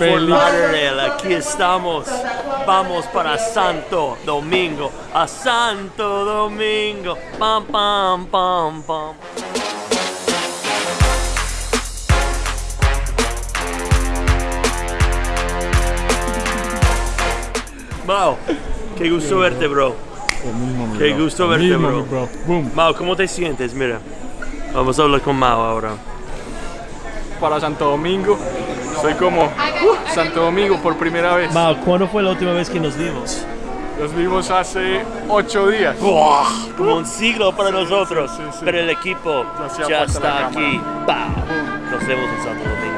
Lauderdale, aquí estamos. Vamos para Santo Domingo, a Santo Domingo. Pam, pam, pam, pam. Mao, qué gusto verte, bro. Qué gusto verte, bro. Boom. Mao, ¿cómo te sientes? Mira, vamos a hablar con Mao ahora. Para Santo Domingo. Soy como uh, Santo Domingo por primera vez. ¿cuándo fue la última vez que nos vimos? Los vimos hace ocho días. Como un siglo para nosotros, Sí, sí. pero el equipo Ya está aquí. Nos vemos en Santo Domingo.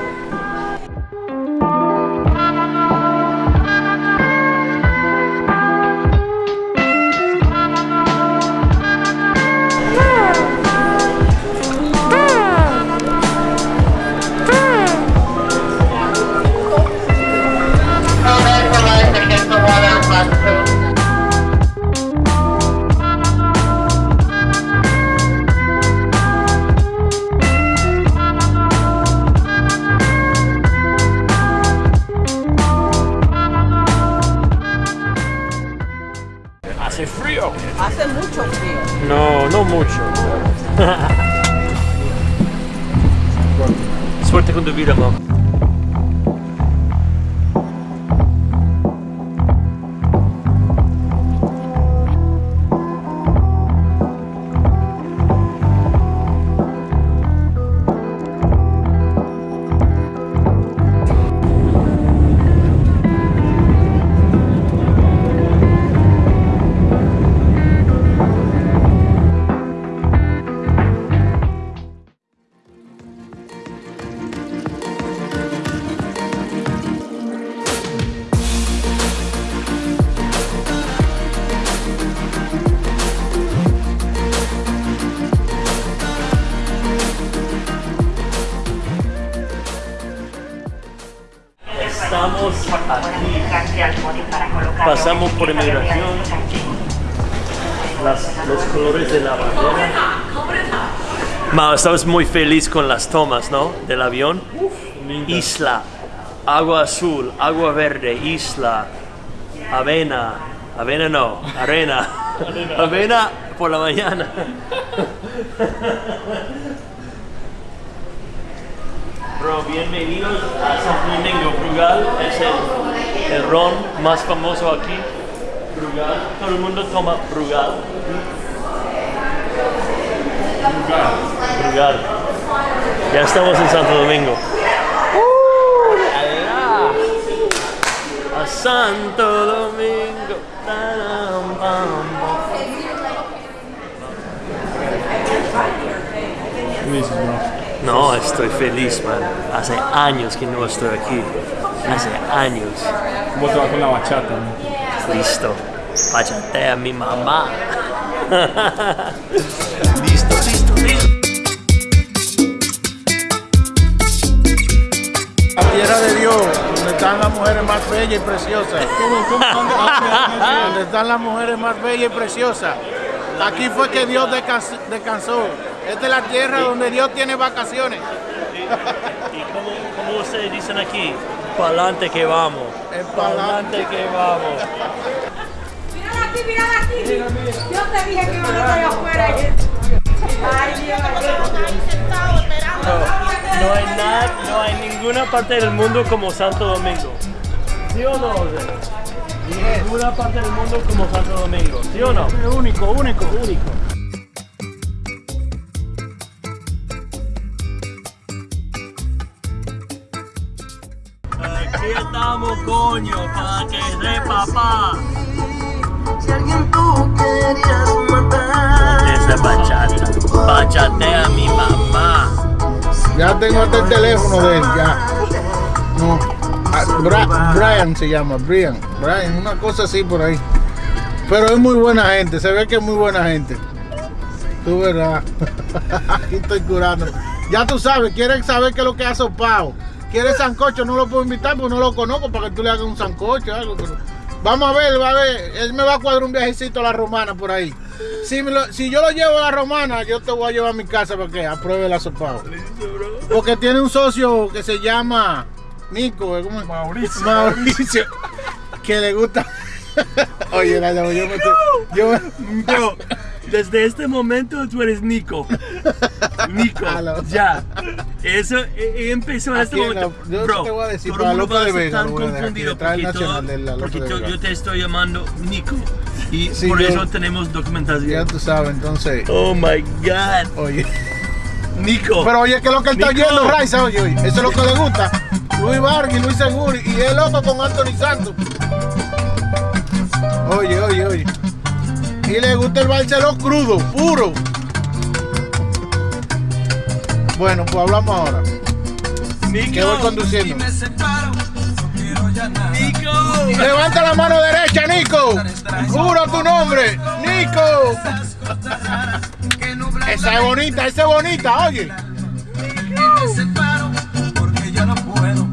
Mucho. Suerte con tu vida, Mao. Aquí. Pasamos por inmigración. Las- los colores de la bandera. Mao, estabas muy feliz con las tomas, ¿no? Del avión. Isla, agua azul, agua verde, isla, avena, avena no, arena, avena por la mañana. Bro, bienvenidos a San Domingo. Brugal es el, el ron más famoso aquí. Brugal, todo el mundo toma Brugal. Brugal. Ya estamos en Santo Domingo. A Santo Domingo. Taram, pam, pam. No, estoy feliz, man. Hace años que no estoy aquí. Hace años. ¿Cómo te va con la bachata? man? Listo. Bachatea a mi mamá. listo, listo, listo. La tierra de Dios, donde están las mujeres más bellas y preciosas. Donde están las mujeres más bellas y preciosas. Aquí fue que Dios descans- descansó. Esta es la tierra donde Dios tiene vacaciones. ¿Y cómo, cómo ustedes dicen aquí? Pa'lante que vamos. Es Pa'lante que vamos. Mírala aquí, mírala aquí. Yo te dije que iba a estar afuera. Ay, Dios. No, no hay nada, no hay ninguna parte del mundo como Santo Domingo. ¿Sí o no? José? Ninguna parte del mundo como Santo Domingo. ¿Sí o no? Es único, único, único. Aquí estamos, coño, para que sepa papá. Si alguien tú querías matar. Esa bachata. Bachatea a mi mamá. Ya tengo hasta el teléfono de él, ya. No. Ah, Bra- Brian se llama, Brian. Brian, una cosa así por ahí. Pero es muy buena gente, se ve que es muy buena gente. Tú verás. Aquí estoy curando. Ya tú sabes, quieres saber qué es lo que ha sopado. ¿Quieres sancocho? No lo puedo invitar porque no lo conozco para que tú le hagas un sancocho algo. pero- Vamos a ver, va a ver. Él me va a cuadrar un viajecito a la romana por ahí. Si, me lo- si yo lo llevo a la romana, yo te voy a llevar a mi casa para que apruebe el asopado. Porque tiene un socio que se llama Nico, ¿cómo es? Mauricio. Mauricio, que le gusta. Oye, la yo me estoy- yo me- desde este momento tú eres Nico. Nico, ya. Eso eh, empezó en este en la- momento. yo Bro, te voy a decir, todo el mundo va a estar tan confundido porque, todo- yo, te estoy llamando Nico. Y Sí, por yo- eso tenemos documentación. ya tú sabes, entonces. Oh my God. Oye. Nico. Pero oye, que es lo que él está Nico. oyendo, Raiza, oye, oye. Eso es lo que le gusta. Luis Vargas y Luis Seguri. Y el loco con Anthony Santos. Oye, oye. Y le gusta el Barceló crudo, puro. Bueno, pues hablamos ahora. Nico. Que voy conduciendo. Nico. Levanta la mano derecha, Nico. Juro tu nombre, Nico. Esa es bonita, esa es bonita, oye. porque ya no puedo